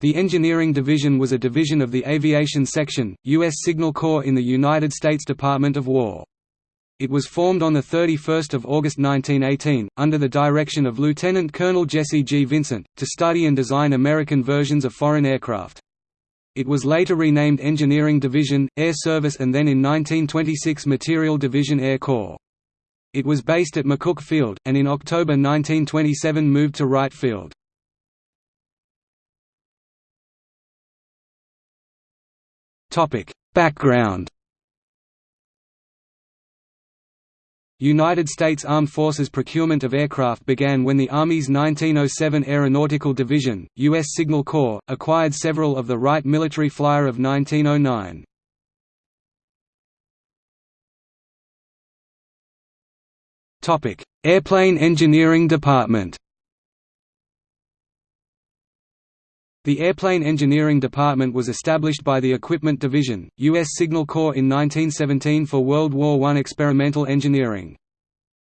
The Engineering Division was a division of the Aviation Section, U.S. Signal Corps in the United States Department of War. It was formed on 31 August 1918, under the direction of Lieutenant Colonel Jesse G. Vincent, to study and design American versions of foreign aircraft. It was later renamed Engineering Division, Air Service and then in 1926 Material Division Air Corps. It was based at McCook Field, and in October 1927 moved to Wright Field. Background United States Armed Forces procurement of aircraft began when the Army's 1907 Aeronautical Division, U.S. Signal Corps, acquired several of the Wright military flyer of 1909. Airplane Engineering Department The Airplane Engineering Department was established by the Equipment Division, U.S. Signal Corps in 1917 for World War I experimental engineering.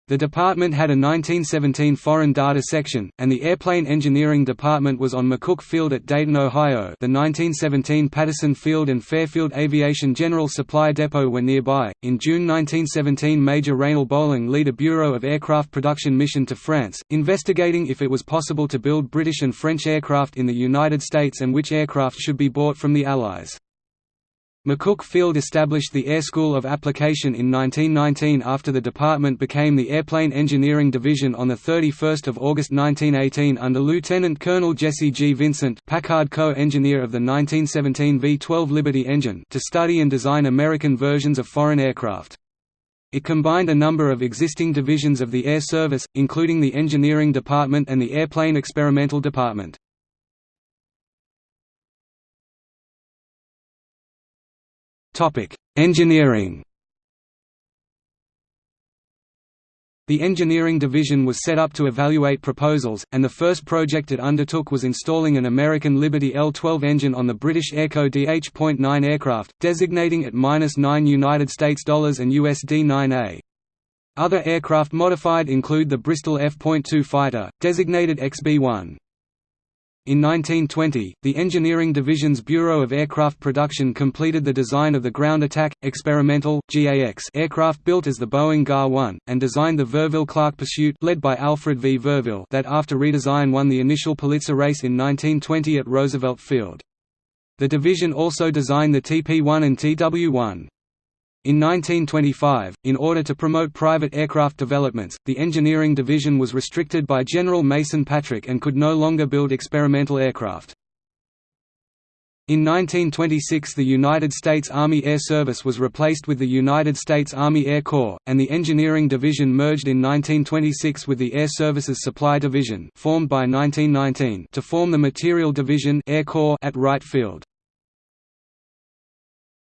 The department had a 1917 Foreign Data Section, and the Airplane Engineering Department was on McCook Field at Dayton, Ohio the 1917 Patterson Field and Fairfield Aviation General Supply Depot were nearby. In June 1917 Major Raynal Bolling led a Bureau of Aircraft production mission to France, investigating if it was possible to build British and French aircraft in the United States and which aircraft should be bought from the Allies. McCook Field established the Air School of Application in 1919 after the department became the Airplane Engineering Division on 31 August 1918 under Lieutenant Colonel Jesse G. Vincent Packard co-engineer of the 1917 V-12 Liberty engine to study and design American versions of foreign aircraft. It combined a number of existing divisions of the Air Service, including the Engineering Department and the Airplane Experimental Department. Topic: Engineering. The Engineering Division was set up to evaluate proposals, and the first project it undertook was installing an American Liberty L-12 engine on the British Airco DH.9 aircraft, designating it -9 United States dollars and USD 9A. Other aircraft modified include the Bristol F.2 fighter, designated XB-1. In 1920, the Engineering Division's Bureau of Aircraft Production completed the design of the Ground Attack, Experimental GAX aircraft built as the Boeing GA-1, and designed the Verville-Clark Pursuit led by Alfred V. Verville that after redesign won the initial Pulitzer race in 1920 at Roosevelt Field. The division also designed the TP-1 and TW-1. In 1925, in order to promote private aircraft developments, the engineering division was restricted by General Mason Patrick and could no longer build experimental aircraft. In 1926 the United States Army Air Service was replaced with the United States Army Air Corps, and the Engineering Division merged in 1926 with the Air Services Supply Division formed by 1919 to form the Material Division Air Corps at Wright Field.